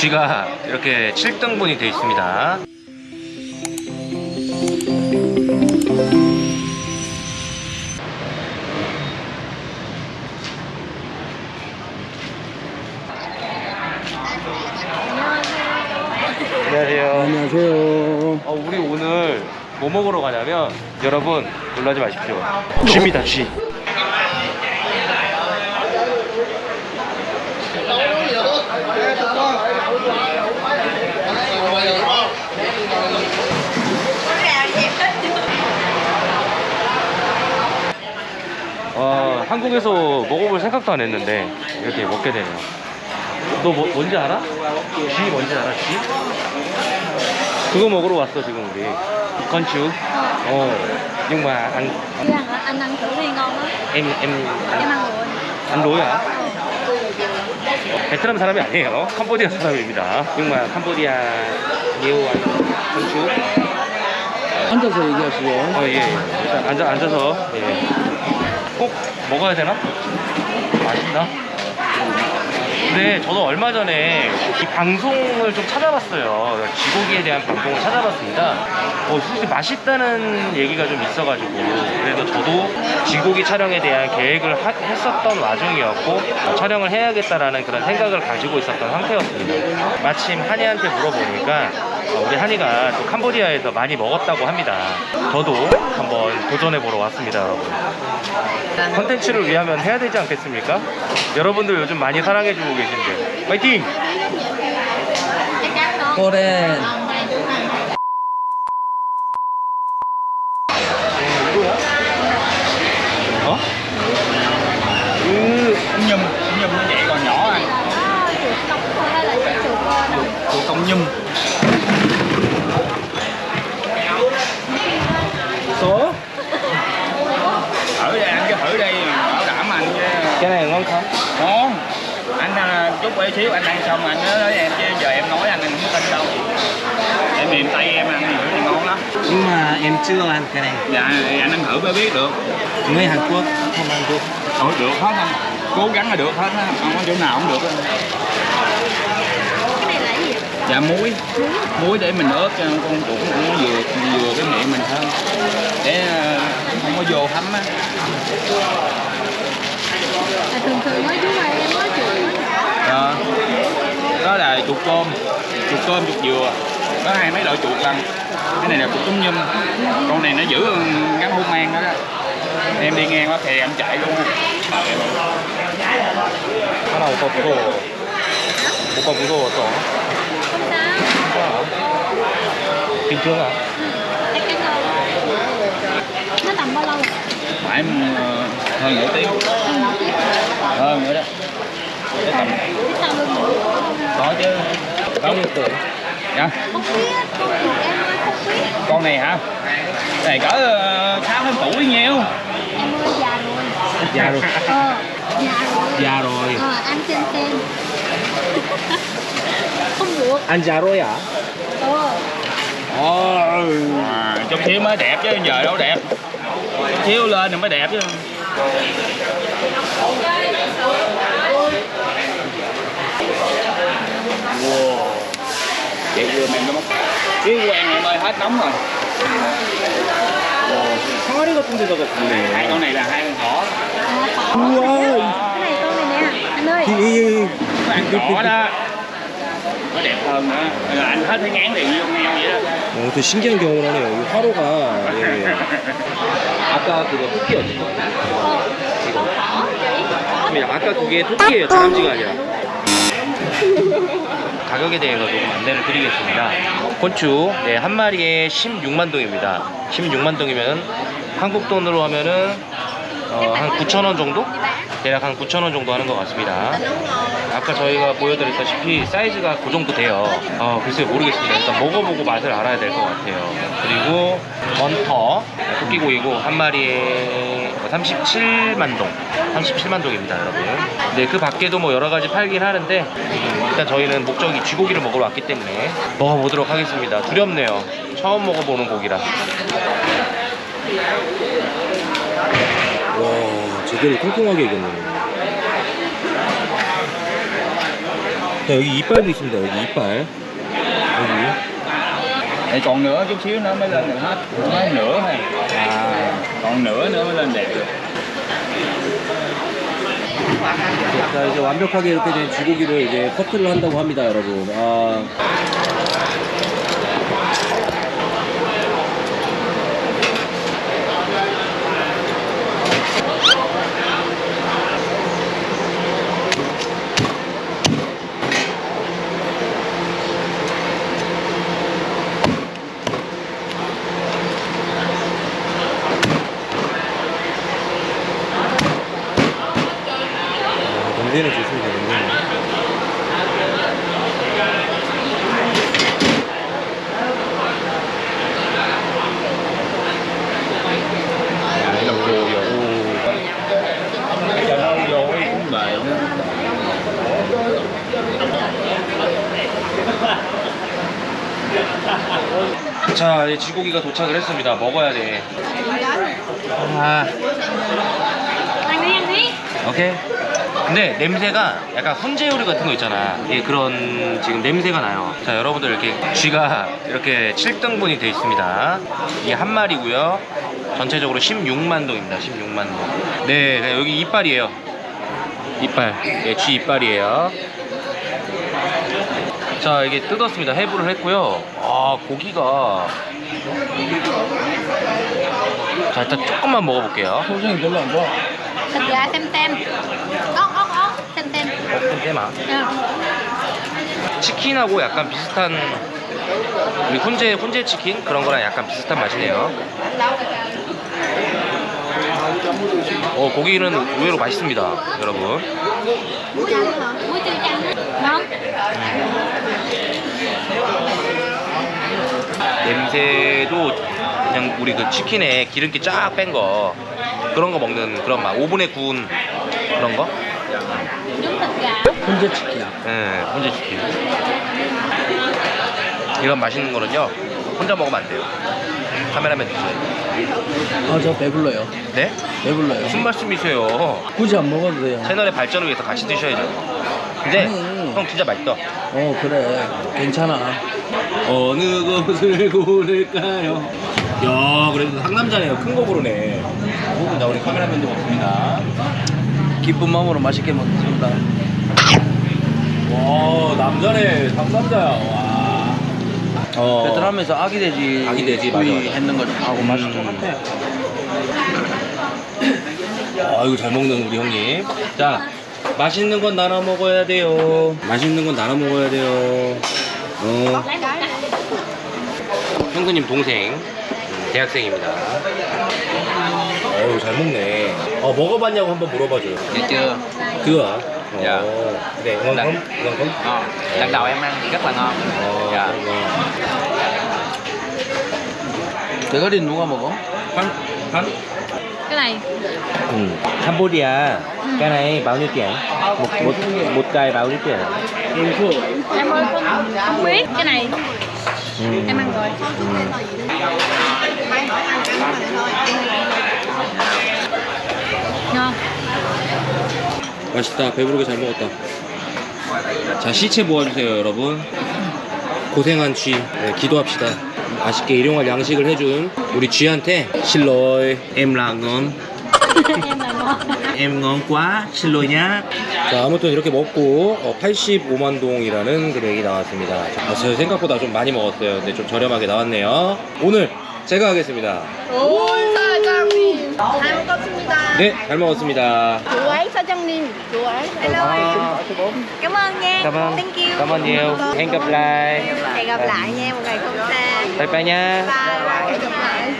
쥐가 이렇게 7등분이 되어 있습니다. 안녕하세요. 안녕하세요. 어, 우리 오늘 뭐 먹으러 가냐면 여러분 놀라지 마십시오. 쥐입니다, 쥐. 어, 한국에서 먹어볼 생각도 안 했는데 이렇게 먹게 되네요. 너 뭐, 뭔지 알아? 쥐 뭔지 알아? 쥐? 그거 먹으러 왔어 지금 우리. 건축. 어. Nhưng mà ăn hả? Anh ăn thử đi ngon á em em Em ăn rồi ăn đối à? 베트남 사람이 아니에요. 캄보디아 사람입니다. Cambodia nhiều ăn 건축. 앉아서 얘기하시죠. 어, 예. 일단 앉아, 앉아서, 예. 꼭 먹어야 되나? 맛있나? 근데 저도 얼마 전에 이 방송을 좀 찾아봤어요. 쥐고기에 대한 방송을 찾아봤습니다. 어, 솔직히 맛있다는 얘기가 좀 있어가지고. 그래서 저도 쥐고기 촬영에 대한 계획을 하- 했었던 와중이었고, 어, 촬영을 해야겠다라는 그런 생각을 가지고 있었던 상태였습니다. 마침 한이한테 물어보니까, 어, 우리 한이가 또 캄보디아에서 많이 먹었다고 합니다. 저도 한번 도전해보러 왔습니다, 여러분. 컨텐츠를 위하면 해야 되지 않겠습니까? 여러분들 요즘 많이 사랑해주고 계신데. 파이팅! 어? 그, nhum nhum nó còn nhỏ của công nhum chút để xíu anh ăn xong anh nói với em chứ giờ em nói anh anh không tin đâu tại miền tây em ăn thì thì ngon lắm Nhưng mà em chưa ăn cái này. dạ thì anh ăn thử mới biết được Người Hàn Quốc không ăn được. Thôi được hết không cố gắng là được hết á không có chỗ nào không được á. Cái này là cái gì? dạ muối muối để mình ướp cho con chuột nó vừa vừa cái miệng mình hơn để à, không có vô thấm á cơm chuột cơm chuột dừa có hai mấy loại chuột lần cái này là chuột trúng nhum con này nó giữ ngắn hôn mang đó, đó em đi ngang quá thì em chạy luôn 하나 오빠 무서워. 오빠 무서웠어. Không sao bình thường à? Chắc chắn ngon Nó tầm bao lâu rồi? phải em, ờ, hơn nửa tiếng Ừ, một tiếng hơn nữa đó cái tầm Biết sao hơn nữa có chứ dạ. Không biết Con chuột em ơi không biết. Con này hả? Cái này cỡ ờ, sáu tháng tuổi nhiêu? Em ơi già rồi. Già rồi. Ờ Già rồi. Già rồi. Ờ ăn xem xem Không được. Ăn già rồi à? Ờ. À, chút xíu mới đẹp chứ giờ đâu đẹp. Xíu lên thì mới đẹp chứ. Wow vậy vừa mềm nó mất chứ quen em ơi hết nóng rồi 항아리 같은 데다가 hai 굽네. con này là hai con thỏ Ui. Cái này con này nè Anh ơi nó ăn thỏ đó nó đẹp hơn nữa Rồi anh hết thấy ngán liền vô nghèo vậy đó 어, 되게 신기한 경험을 하네요. 이 화로가 예, 예. 아까 그거 토끼였죠. 근데 아까 그게 토끼예요. 다람쥐가 아니라. 가격에 대해서 조금 안내를 드리겠습니다. 곤추 네, 한 마리에 16만 동입니다. 16만 동이면 한국 돈으로 하면은 어, 한 9천 원 정도? 대략 한 9천 원 정도 하는 것 같습니다. 아까 저희가 보여드렸다시피 사이즈가 그 정도 돼요. 어, 글쎄요 모르겠습니다. 일단 먹어보고 맛을 알아야 될 것 같아요. 그리고 먼터 토끼고기고 한 마리에 37만 동, 37만 동입니다, 여러분. 네, 그 밖에도 뭐 여러 가지 팔긴 하는데 음, 일단 저희는 목적이 쥐고기를 먹으러 왔기 때문에 먹어보도록 하겠습니다. 두렵네요. 처음 먹어보는 고기라. 와, 제대로 통통하게 익었네. 자 여기 이빨도 있습니다. 여기 이빨. 여기. Để còn nữa chút xíu nữa mới lên được hết Mới nửa thôi À Còn nửa nữa mới lên đẹp được 자 이제 완벽하게 이렇게 된 쥐고기를 이제 커트를 한다고 합니다, 여러분. 아. 아, 냄새는 좋습니다, 냄새는. Để đầu cũng bề nữa 자, 이제 쥐고기가 도착을 했습니다. 먹어야 돼. 아. 오케이. 근데 냄새가 약간 훈제 요리 같은 거 있잖아. 예, 그런 지금 냄새가 나요. 자, 여러분들 이렇게 쥐가 이렇게 7등분이 돼 있습니다. 이게 한 마리고요. 전체적으로 16만 동입니다. 16만 동. 네, 네, 여기 이빨이에요. 이빨. 예, 쥐 이빨이에요. 자, 이게 뜯었습니다. 해부를 했고요. 아, 고기가 자, 일단 조금만 먹어볼게요. 표정이 별로 안 좋아 Thịt gà xem xem. Ốc, ốc, ốc. Xem xem. 어, 마 Ờ. 치킨하고 약간 비슷한 우리 훈제 훈제 치킨 그런 거랑 약간 비슷한 맛이네요. 어 고기는 의외로 맛있습니다, 여러분. Ngon. 냄새도 그냥 우리 그 치킨에 기름기 쫙 뺀 거 그런 거 먹는 그런 맛. 오븐에 구운 그런 거. 훈제 치킨이야. 예, 훈제 치킨. 이런 맛있는 거는요 혼자 먹으면 안 돼요. 카메라맨 드세요. 아저 배불러요. 네? 배불러요. 무슨 말씀이세요? 굳이 안 먹어도 돼요. 채널의 발전을 위해서 같이 드셔야죠. 근데 아니. 형 진짜 맛있다. 어 그래 괜찮아 어느 곳을 고를까요 야 그래도 상남자네요 큰 거 고르네 자 우리 카메라맨도 먹습니다 기쁜 마음으로 맛있게 먹습니다. 와 남자네 상남자야 와 어. 베트남에서 아기 돼지 아기 돼지, 맞아, 맞아. 했는 거 하고 맛이 음. 똑같아요. 아이고 잘 먹는 우리 형님 자 맛있는 건 나눠 먹어야 돼요 맛있는 건 나눠 먹어야 돼요 어 một cái. 형수님 동생 음, 대학생입니다. 어우 잘 먹네 어 먹어봤냐고 한번 물어봐줘요 Được chưa? 그거 아 Dạ. 네 ngon không ngon không Ngon. Lần đầu em ăn thì rất là ngon. 어, Dạ. ngon. 대가리 누가 먹어? 한, 한? Cái này. Ừ. Cambodia. Cái này bao nhiêu tiền? Một, một, một cây bao nhiêu tiền? Em ơi không, không biết. Cái này Ừ. em ăn rồi. Ngon. 맛있다. 배부르게 잘 먹었다. 자, 시체 모아주세요, 여러분. 고생한 쥐. 네, 기도합시다. 맛있게 일용할 양식을 해준 우리 쥐한테 실로이 em là ngon em là ngon. em ngon quá 실로이 냐자 아무튼 이렇게 먹고 어, 85만 동이라는 금액이 나왔습니다 아, 저 생각보다 좀 많이 먹었어요 근데 좀 저렴하게 나왔네요 오늘 제가 하겠습니다 오, 사장님. 잘 먹었습니다. 네잘 먹었습니다 600 nghìn chùa ấy. Hello em. Cảm ơn nha. Cảm ơn. Thank you. Cảm ơn nhiều. Hẹn gặp lại. Hẹn gặp lại nha, một ngày không xa. Bye bye nha. Bye bye. Hẹn gặp lại.